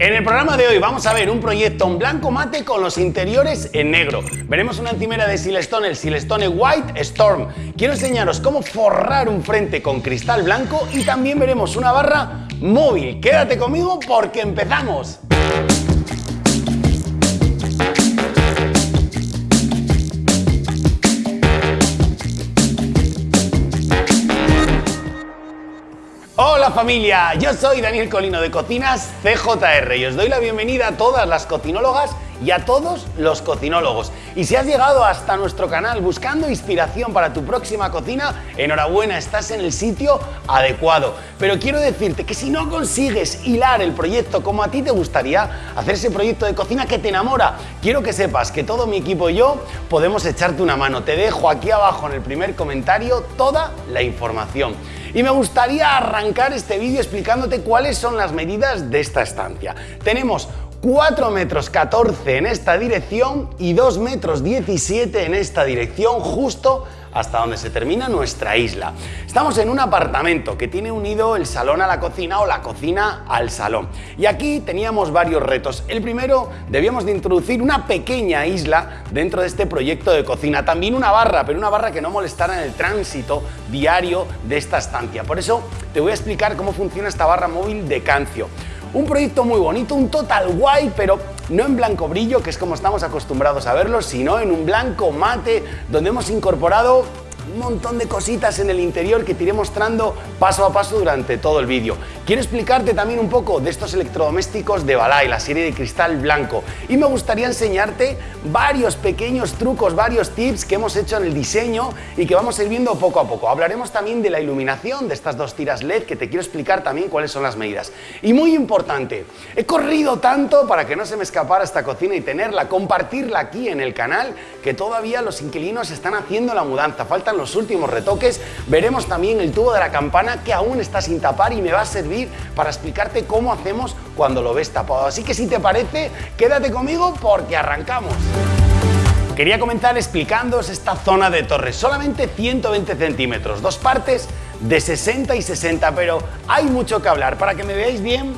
En el programa de hoy vamos a ver un proyecto en blanco mate con los interiores en negro. Veremos una encimera de Silestone, el Silestone White Storm. Quiero enseñaros cómo forrar un frente con cristal blanco y también veremos una barra móvil. Quédate conmigo porque empezamos. Hola familia, yo soy Daniel Colino de Cocinas CJR y os doy la bienvenida a todas las cocinólogas y a todos los cocinólogos. Y si has llegado hasta nuestro canal buscando inspiración para tu próxima cocina, enhorabuena, estás en el sitio adecuado. Pero quiero decirte que si no consigues hilar el proyecto como a ti te gustaría, hacer ese proyecto de cocina que te enamora, quiero que sepas que todo mi equipo y yo podemos echarte una mano. Te dejo aquí abajo en el primer comentario toda la información. Y me gustaría arrancar este vídeo explicándote cuáles son las medidas de esta estancia. Tenemos 4 metros 14 en esta dirección y 2 metros 17 en esta dirección justo hasta donde se termina nuestra isla. Estamos en un apartamento que tiene unido el salón a la cocina o la cocina al salón. Y aquí teníamos varios retos. El primero, debíamos de introducir una pequeña isla dentro de este proyecto de cocina. También una barra, pero una barra que no molestara en el tránsito diario de esta estancia. Por eso te voy a explicar cómo funciona esta barra móvil de Cancio. Un proyecto muy bonito, un total guay, pero no en blanco brillo, que es como estamos acostumbrados a verlo, sino en un blanco mate, donde hemos incorporado un montón de cositas en el interior que te iré mostrando paso a paso durante todo el vídeo. Quiero explicarte también un poco de estos electrodomésticos de Balay, la serie de cristal blanco. Y me gustaría enseñarte varios pequeños trucos, varios tips que hemos hecho en el diseño y que vamos a ir viendo poco a poco. Hablaremos también de la iluminación de estas dos tiras LED que te quiero explicar también cuáles son las medidas. Y muy importante, he corrido tanto para que no se me escapara esta cocina y tenerla, compartirla aquí en el canal, que todavía los inquilinos están haciendo la mudanza. Faltan los últimos retoques. Veremos también el tubo de la campana que aún está sin tapar y me va a servir para explicarte cómo hacemos cuando lo ves tapado. Así que si te parece, quédate conmigo porque arrancamos. Quería comenzar explicándoos esta zona de torre, solamente 120 centímetros, dos partes de 60 y 60, pero hay mucho que hablar. Para que me veáis bien,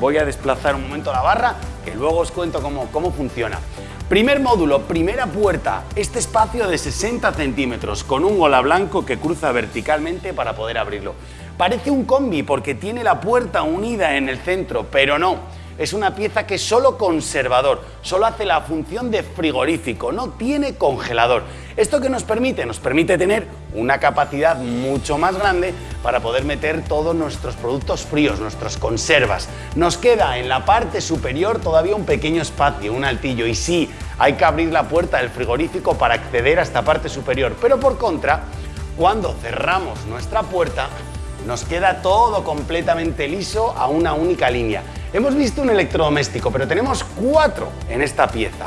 voy a desplazar un momento la barra, que luego os cuento cómo, cómo funciona. Primer módulo, primera puerta, este espacio de 60 centímetros con un gola blanco que cruza verticalmente para poder abrirlo. Parece un combi porque tiene la puerta unida en el centro, pero no. Es una pieza que es solo conservador, solo hace la función de frigorífico, no tiene congelador. ¿Esto que nos permite? Nos permite tener una capacidad mucho más grande para poder meter todos nuestros productos fríos, nuestras conservas. Nos queda en la parte superior todavía un pequeño espacio, un altillo, y sí, hay que abrir la puerta del frigorífico para acceder a esta parte superior, pero por contra, cuando cerramos nuestra puerta, nos queda todo completamente liso a una única línea. Hemos visto un electrodoméstico, pero tenemos cuatro en esta pieza.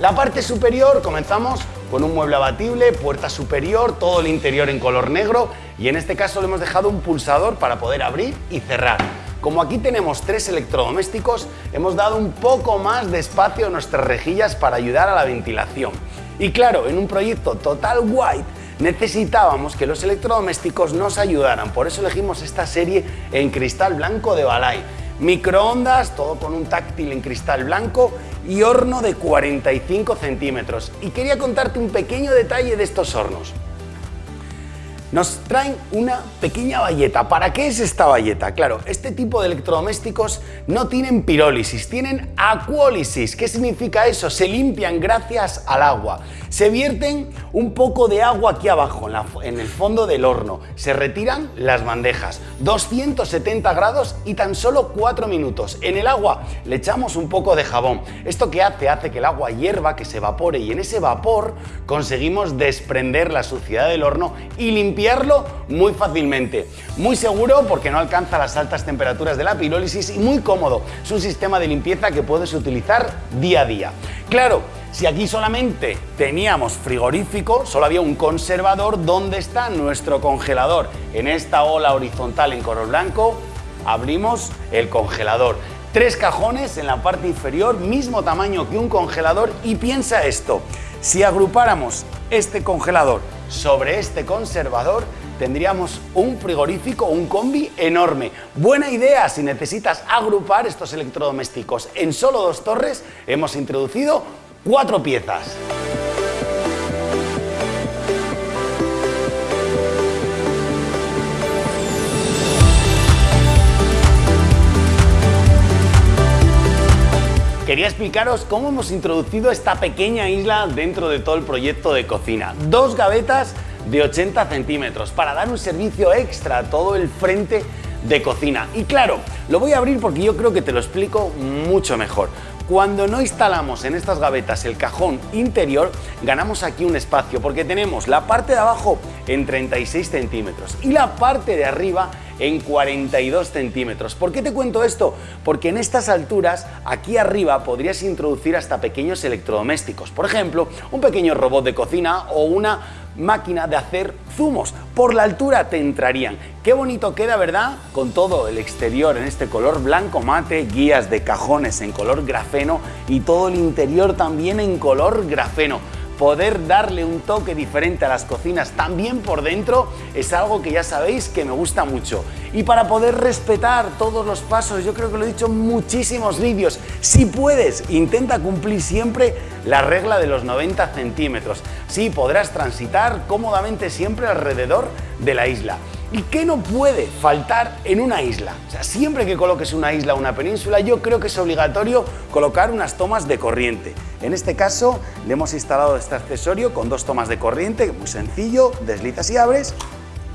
La parte superior comenzamos con un mueble abatible, puerta superior, todo el interior en color negro y en este caso le hemos dejado un pulsador para poder abrir y cerrar. Como aquí tenemos tres electrodomésticos, hemos dado un poco más de espacio a nuestras rejillas para ayudar a la ventilación. Y claro, en un proyecto total white necesitábamos que los electrodomésticos nos ayudaran, por eso elegimos esta serie en cristal blanco de Balay microondas, todo con un táctil en cristal blanco y horno de 45 centímetros. Y quería contarte un pequeño detalle de estos hornos nos traen una pequeña valleta. ¿Para qué es esta valleta? Claro, este tipo de electrodomésticos no tienen pirólisis, tienen acuólisis. ¿Qué significa eso? Se limpian gracias al agua. Se vierten un poco de agua aquí abajo, en, el fondo del horno. Se retiran las bandejas. 270 grados y tan solo 4 minutos. En el agua le echamos un poco de jabón. ¿Esto qué hace? Hace que el agua hierva, que se evapore y en ese vapor conseguimos desprender la suciedad del horno y limpiar muy fácilmente. Muy seguro porque no alcanza las altas temperaturas de la pirólisis y muy cómodo. Es un sistema de limpieza que puedes utilizar día a día. Claro, si aquí solamente teníamos frigorífico, solo había un conservador, ¿dónde está nuestro congelador? En esta ola horizontal en color blanco, abrimos el congelador. Tres cajones en la parte inferior, mismo tamaño que un congelador y piensa esto, si agrupáramos este congelador sobre este conservador tendríamos un frigorífico, un combi enorme. Buena idea si necesitas agrupar estos electrodomésticos. En solo dos torres hemos introducido cuatro piezas. Quería explicaros cómo hemos introducido esta pequeña isla dentro de todo el proyecto de cocina. Dos gavetas de 80 centímetros para dar un servicio extra a todo el frente de cocina. Y claro, lo voy a abrir porque yo creo que te lo explico mucho mejor. Cuando no instalamos en estas gavetas el cajón interior, ganamos aquí un espacio porque tenemos la parte de abajo en 36 centímetros y la parte de arriba en 42 centímetros. ¿Por qué te cuento esto? Porque en estas alturas, aquí arriba, podrías introducir hasta pequeños electrodomésticos. Por ejemplo, un pequeño robot de cocina o una máquina de hacer zumos. Por la altura te entrarían. Qué bonito queda, ¿verdad? Con todo el exterior en este color blanco mate, guías de cajones en color grafeno y todo el interior también en color grafeno poder darle un toque diferente a las cocinas también por dentro es algo que ya sabéis que me gusta mucho. Y para poder respetar todos los pasos, yo creo que lo he dicho en muchísimos vídeos, si puedes, intenta cumplir siempre la regla de los 90 centímetros. Sí, podrás transitar cómodamente siempre alrededor de la isla. ¿Y qué no puede faltar en una isla? O sea, siempre que coloques una isla o una península, yo creo que es obligatorio colocar unas tomas de corriente. En este caso, le hemos instalado este accesorio con dos tomas de corriente, muy sencillo, deslizas y abres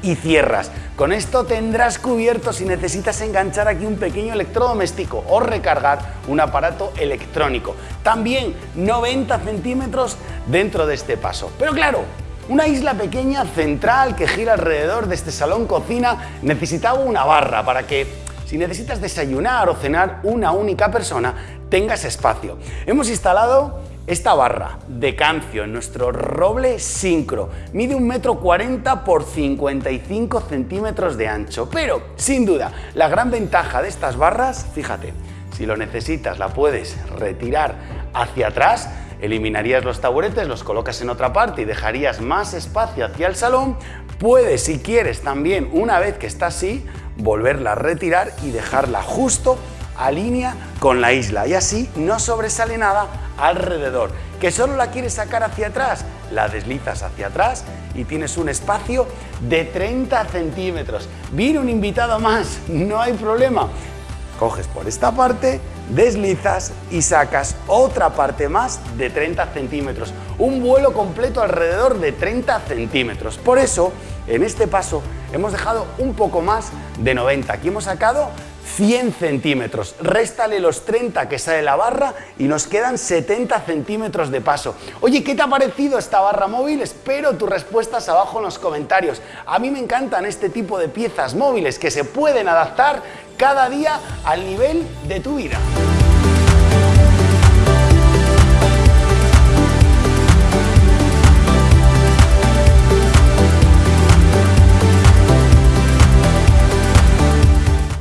y cierras. Con esto tendrás cubierto si necesitas enganchar aquí un pequeño electrodoméstico o recargar un aparato electrónico. También 90 centímetros dentro de este paso. Pero claro, una isla pequeña, central, que gira alrededor de este salón cocina, necesitaba una barra para que, si necesitas desayunar o cenar una única persona, tengas espacio. Hemos instalado esta barra de cancio en nuestro roble sincro mide un metro 40 por 55 centímetros de ancho, pero sin duda la gran ventaja de estas barras, fíjate, si lo necesitas la puedes retirar hacia atrás eliminarías los taburetes, los colocas en otra parte y dejarías más espacio hacia el salón, puedes, si quieres, también, una vez que está así, volverla a retirar y dejarla justo a línea con la isla y así no sobresale nada alrededor. ¿Que solo la quieres sacar hacia atrás? La deslizas hacia atrás y tienes un espacio de 30 centímetros. Viene un invitado más, no hay problema. Coges por esta parte, deslizas y sacas otra parte más de 30 centímetros. Un vuelo completo alrededor de 30 centímetros. Por eso, en este paso, hemos dejado un poco más de 90. Aquí hemos sacado 100 centímetros. Réstale los 30 que sale la barra y nos quedan 70 centímetros de paso. Oye, ¿qué te ha parecido esta barra móvil? Espero tus respuestas abajo en los comentarios. A mí me encantan este tipo de piezas móviles que se pueden adaptar cada día al nivel de tu vida.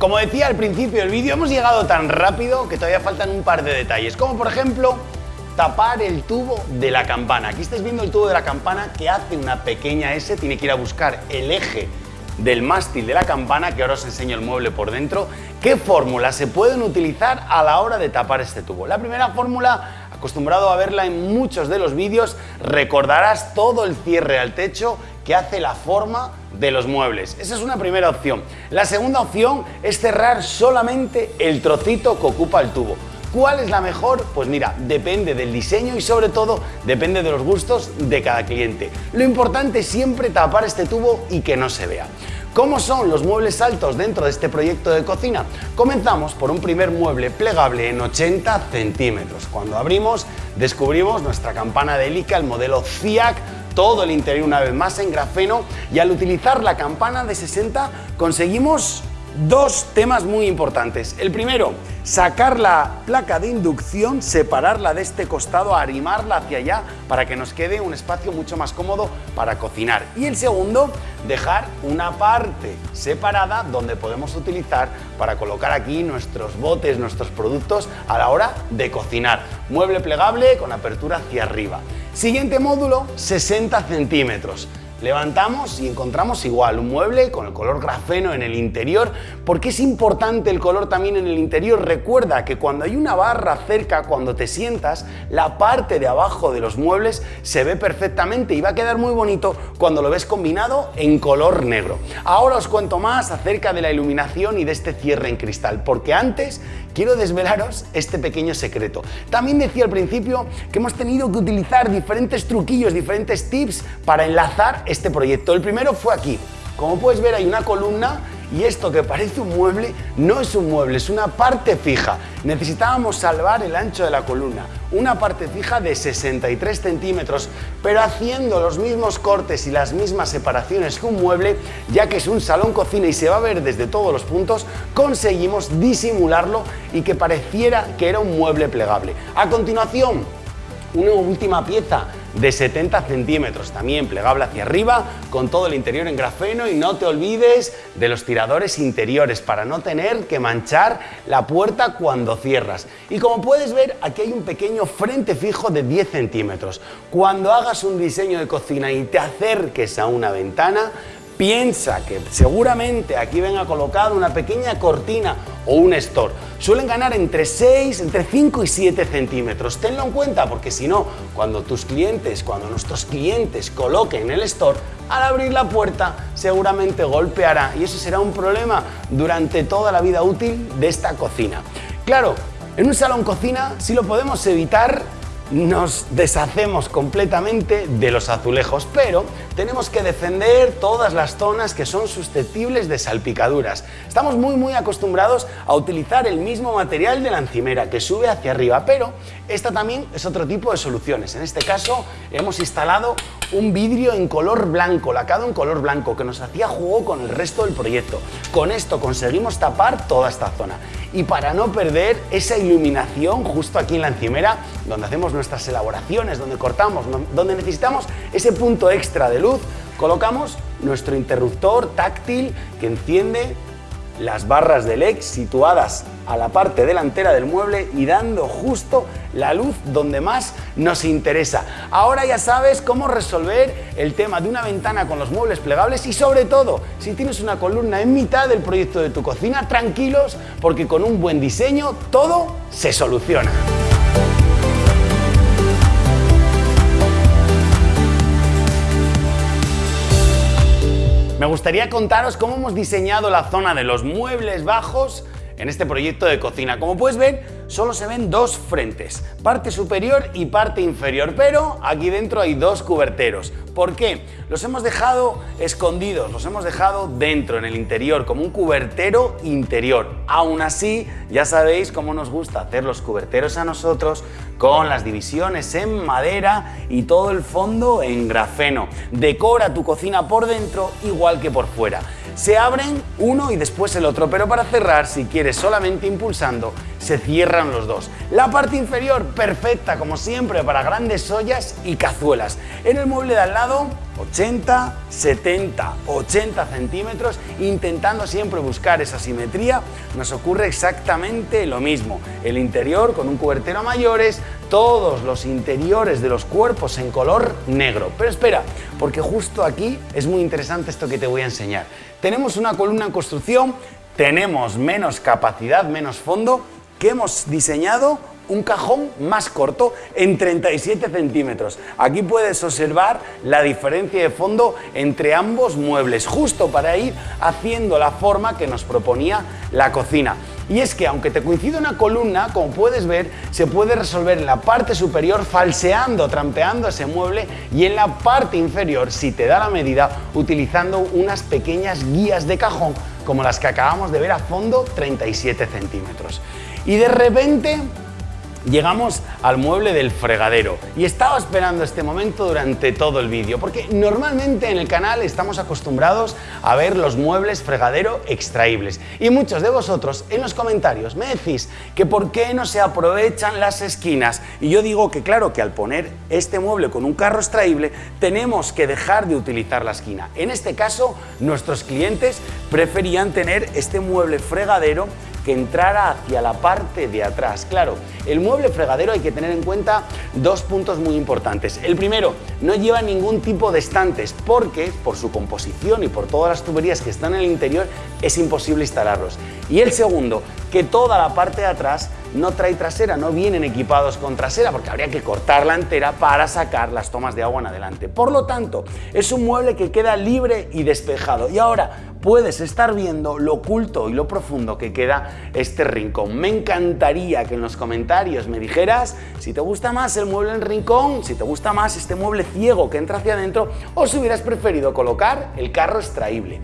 Como decía al principio del vídeo, hemos llegado tan rápido que todavía faltan un par de detalles, como por ejemplo tapar el tubo de la campana. Aquí estáis viendo el tubo de la campana que hace una pequeña S, tiene que ir a buscar el eje del mástil de la campana, que ahora os enseño el mueble por dentro, qué fórmulas se pueden utilizar a la hora de tapar este tubo. La primera fórmula, acostumbrado a verla en muchos de los vídeos, recordarás todo el cierre al techo que hace la forma de los muebles. Esa es una primera opción. La segunda opción es cerrar solamente el trocito que ocupa el tubo. ¿Cuál es la mejor? Pues mira, depende del diseño y sobre todo depende de los gustos de cada cliente. Lo importante es siempre tapar este tubo y que no se vea. ¿Cómo son los muebles altos dentro de este proyecto de cocina? Comenzamos por un primer mueble plegable en 80 centímetros. Cuando abrimos descubrimos nuestra campana de hélica, el modelo CIAC todo el interior una vez más en grafeno y al utilizar la campana de 60 conseguimos dos temas muy importantes. El primero, sacar la placa de inducción, separarla de este costado, arrimarla hacia allá para que nos quede un espacio mucho más cómodo para cocinar. Y el segundo, dejar una parte separada donde podemos utilizar para colocar aquí nuestros botes, nuestros productos a la hora de cocinar. Mueble plegable con apertura hacia arriba. Siguiente módulo, 60 centímetros. Levantamos y encontramos igual un mueble con el color grafeno en el interior. ¿Por qué es importante el color también en el interior? Recuerda que cuando hay una barra cerca, cuando te sientas, la parte de abajo de los muebles se ve perfectamente y va a quedar muy bonito cuando lo ves combinado en color negro. Ahora os cuento más acerca de la iluminación y de este cierre en cristal, porque antes quiero desvelaros este pequeño secreto. También decía al principio que hemos tenido que utilizar diferentes truquillos, diferentes tips para enlazar este proyecto. El primero fue aquí. Como puedes ver hay una columna y esto que parece un mueble no es un mueble, es una parte fija. Necesitábamos salvar el ancho de la columna, una parte fija de 63 centímetros, pero haciendo los mismos cortes y las mismas separaciones que un mueble, ya que es un salón cocina y se va a ver desde todos los puntos, conseguimos disimularlo y que pareciera que era un mueble plegable. A continuación, una última pieza de 70 centímetros, también plegable hacia arriba, con todo el interior en grafeno y no te olvides de los tiradores interiores para no tener que manchar la puerta cuando cierras. Y como puedes ver, aquí hay un pequeño frente fijo de 10 centímetros. Cuando hagas un diseño de cocina y te acerques a una ventana, piensa que seguramente aquí venga colocada una pequeña cortina o un store. Suelen ganar entre 6, entre 5 y 7 centímetros. Tenlo en cuenta porque si no, cuando tus clientes, cuando nuestros clientes coloquen el store, al abrir la puerta seguramente golpeará y eso será un problema durante toda la vida útil de esta cocina. Claro, en un salón cocina si lo podemos evitar nos deshacemos completamente de los azulejos, pero tenemos que defender todas las zonas que son susceptibles de salpicaduras. Estamos muy muy acostumbrados a utilizar el mismo material de la encimera que sube hacia arriba, pero esta también es otro tipo de soluciones. En este caso hemos instalado un vidrio en color blanco, lacado en color blanco, que nos hacía juego con el resto del proyecto. Con esto conseguimos tapar toda esta zona. Y para no perder esa iluminación justo aquí en la encimera, donde hacemos nuestras elaboraciones, donde cortamos, donde necesitamos ese punto extra de luz, colocamos nuestro interruptor táctil que enciende las barras de LED situadas a la parte delantera del mueble y dando justo la luz donde más nos interesa. Ahora ya sabes cómo resolver el tema de una ventana con los muebles plegables y sobre todo, si tienes una columna en mitad del proyecto de tu cocina, tranquilos porque con un buen diseño todo se soluciona. Gustaría contaros cómo hemos diseñado la zona de los muebles bajos en este proyecto de cocina. Como puedes ver, solo se ven dos frentes, parte superior y parte inferior, pero aquí dentro hay dos cuberteros. ¿Por qué? Los hemos dejado escondidos, los hemos dejado dentro, en el interior, como un cubertero interior. Aún así, ya sabéis cómo nos gusta hacer los cuberteros a nosotros con las divisiones en madera y todo el fondo en grafeno. Decora tu cocina por dentro igual que por fuera. Se abren uno y después el otro, pero para cerrar, si quieres solamente impulsando, se cierran los dos. La parte inferior, perfecta como siempre para grandes ollas y cazuelas. En el mueble de al lado, 80, 70, 80 centímetros, intentando siempre buscar esa simetría, nos ocurre exactamente lo mismo. El interior con un cubertero a mayores, todos los interiores de los cuerpos en color negro. Pero espera, porque justo aquí es muy interesante esto que te voy a enseñar. Tenemos una columna en construcción, tenemos menos capacidad, menos fondo, que hemos diseñado un cajón más corto en 37 centímetros. Aquí puedes observar la diferencia de fondo entre ambos muebles, justo para ir haciendo la forma que nos proponía la cocina. Y es que aunque te coincide una columna, como puedes ver, se puede resolver en la parte superior falseando, trampeando ese mueble y en la parte inferior, si te da la medida, utilizando unas pequeñas guías de cajón como las que acabamos de ver a fondo, 37 centímetros. Y de repente llegamos al mueble del fregadero. Y estaba esperando este momento durante todo el vídeo porque normalmente en el canal estamos acostumbrados a ver los muebles fregadero extraíbles. Y muchos de vosotros en los comentarios me decís que por qué no se aprovechan las esquinas. Y yo digo que claro que al poner este mueble con un carro extraíble tenemos que dejar de utilizar la esquina. En este caso nuestros clientes preferían tener este mueble fregadero que entrara hacia la parte de atrás. Claro, el mueble fregadero hay que tener en cuenta dos puntos muy importantes. El primero, no lleva ningún tipo de estantes porque por su composición y por todas las tuberías que están en el interior es imposible instalarlos. Y el segundo, que toda la parte de atrás no trae trasera, no vienen equipados con trasera porque habría que cortarla entera para sacar las tomas de agua en adelante. Por lo tanto, es un mueble que queda libre y despejado. Y ahora, puedes estar viendo lo oculto y lo profundo que queda este rincón. Me encantaría que en los comentarios me dijeras si te gusta más el mueble en rincón, si te gusta más este mueble ciego que entra hacia adentro o si hubieras preferido colocar el carro extraíble.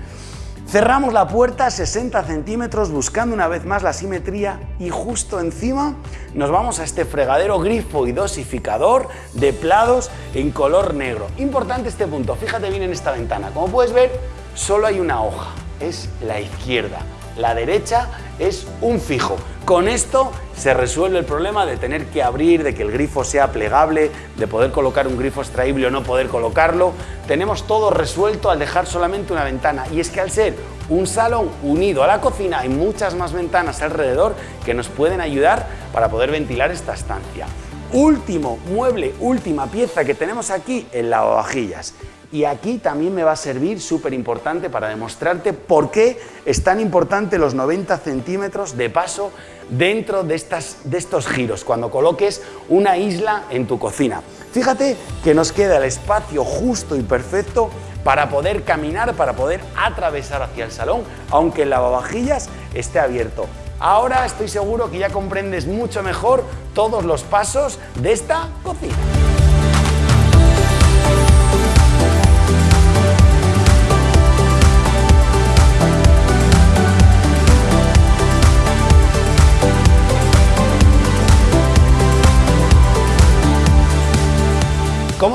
Cerramos la puerta a 60 centímetros buscando una vez más la simetría y justo encima nos vamos a este fregadero grifo y dosificador de plados en color negro. Importante este punto, fíjate bien en esta ventana. Como puedes ver, solo hay una hoja, es la izquierda. La derecha es un fijo. Con esto se resuelve el problema de tener que abrir, de que el grifo sea plegable, de poder colocar un grifo extraíble o no poder colocarlo. Tenemos todo resuelto al dejar solamente una ventana y es que al ser un salón unido a la cocina hay muchas más ventanas alrededor que nos pueden ayudar para poder ventilar esta estancia. Último mueble, última pieza que tenemos aquí, el lavavajillas. Y aquí también me va a servir súper importante para demostrarte por qué es tan importante los 90 centímetros de paso dentro de, estas, de estos giros, cuando coloques una isla en tu cocina. Fíjate que nos queda el espacio justo y perfecto para poder caminar, para poder atravesar hacia el salón, aunque el lavavajillas esté abierto. Ahora estoy seguro que ya comprendes mucho mejor todos los pasos de esta cocina.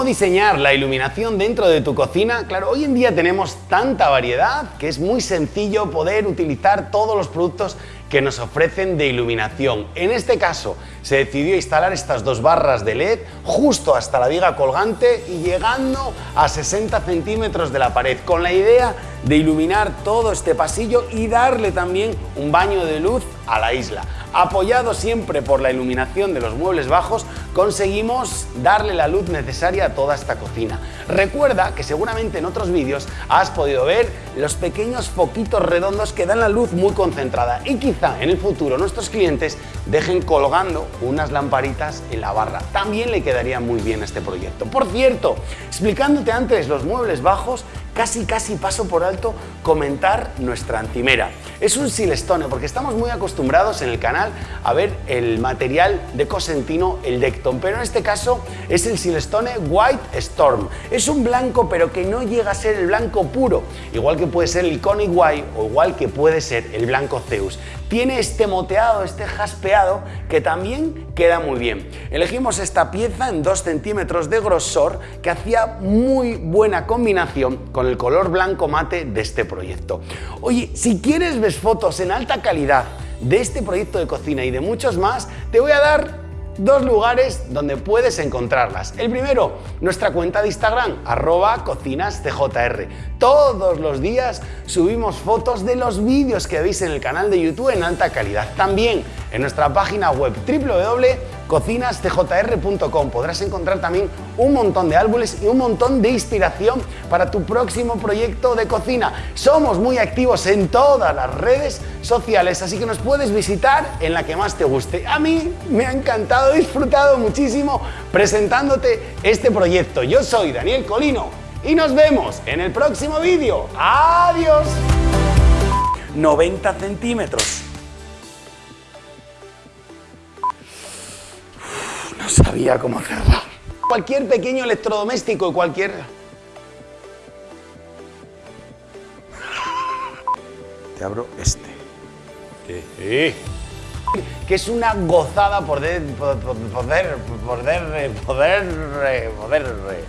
Diseñar la iluminación dentro de tu cocina? Claro, hoy en día tenemos tanta variedad que es muy sencillo poder utilizar todos los productos que nos ofrecen de iluminación. En este caso, se decidió instalar estas dos barras de LED justo hasta la viga colgante y llegando a 60 centímetros de la pared, con la idea de iluminar todo este pasillo y darle también un baño de luz a la isla. Apoyado siempre por la iluminación de los muebles bajos, conseguimos darle la luz necesaria a toda esta cocina. Recuerda que seguramente en otros vídeos has podido ver los pequeños foquitos redondos que dan la luz muy concentrada y quizá en el futuro nuestros clientes dejen colgando unas lamparitas en la barra. También le quedaría muy bien este proyecto. Por cierto, explicándote antes los muebles bajos, casi casi paso por alto comentar nuestra encimera. Es un silestone porque estamos muy acostumbrados en el canal a ver el material de Cosentino, el Decton, pero en este caso es el silestone White Storm. Es un blanco pero que no llega a ser el blanco puro, igual que puede ser el Conic White o igual que puede ser el blanco Zeus. Tiene este moteado, este jaspeado que también queda muy bien. Elegimos esta pieza en 2 centímetros de grosor que hacía muy buena combinación con el color blanco mate de este proyecto. Oye, si quieres ver fotos en alta calidad de este proyecto de cocina y de muchos más, te voy a dar dos lugares donde puedes encontrarlas. El primero, nuestra cuenta de Instagram, arroba cocinascjr. Todos los días subimos fotos de los vídeos que veis en el canal de YouTube en alta calidad. También en nuestra página web www.cocinascjr.com podrás encontrar también un montón de álbumes y un montón de inspiración para tu próximo proyecto de cocina. Somos muy activos en todas las redes sociales, así que nos puedes visitar en la que más te guste. A mí me ha encantado, he disfrutado muchísimo presentándote este proyecto. Yo soy Daniel Colino y nos vemos en el próximo vídeo. ¡Adiós! 90 centímetros. Sabía cómo cerrar. Cualquier pequeño electrodoméstico, cualquier... Te abro este. Que es una gozada poder, poder, poder, poder, poder, poder,